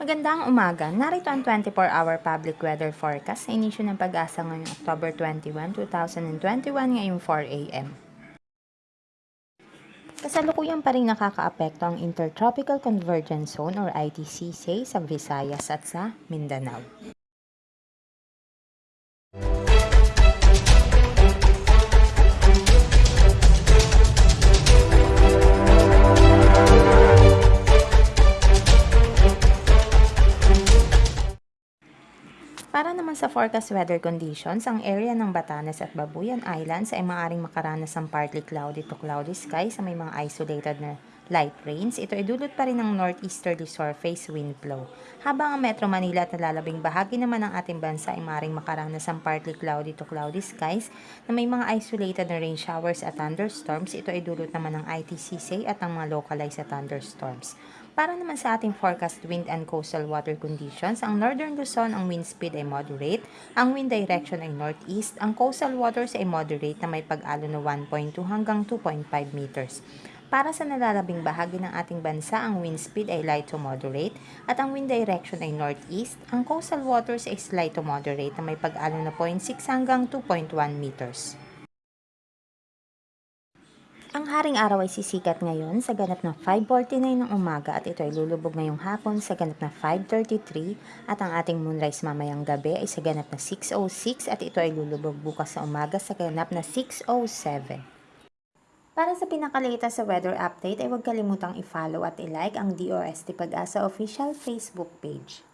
Magandang umaga. Narito ang 24-hour public weather forecast sa inisyo ng pag-asa ngayong October 21, 2021 ngayong 4 a.m. Kasalukuyan pa rin nakakaapekto ang Intertropical Convergence Zone or ITCZ sa Visayas at sa Mindanao. Para naman sa forecast weather conditions, ang area ng Batanes at Babuyan Islands ay maaaring makaranas ng partly cloudy to cloudy sky sa may mga isolated na light rains. Ito ay dulot pa rin ng northeasterly surface wind flow. Habang ang Metro Manila at nalalabing bahagi naman ng ating bansa ay maaaring makaranas ng partly cloudy to cloudy skies na may mga isolated na rain showers at thunderstorms. Ito ay dulot naman ng ITCC at ang mga localized thunderstorms. Para naman sa ating forecast wind and coastal water conditions, ang northern Luzon ang wind speed ay moderate, ang wind direction ay northeast, ang coastal waters ay moderate na may pag-alo na 1.2 hanggang 2.5 meters. Para sa nalalabing bahagi ng ating bansa, ang wind speed ay light to moderate at ang wind direction ay northeast, ang coastal waters ay slight to moderate na may pag-alo na 0.6 hanggang 2.1 meters. Ang haring araw ay sisikat ngayon sa ganap na 5.49 ng umaga at ito ay lulubog ngayong hapon sa ganap na 5.33 at ang ating moonrise mamayang gabi ay sa ganap na 6.06 at ito ay lulubog bukas sa umaga sa ganap na 6.07. Para sa pinakalatest sa weather update ay huwag kalimutang i-follow at i-like ang DOST Pag-asa official Facebook page.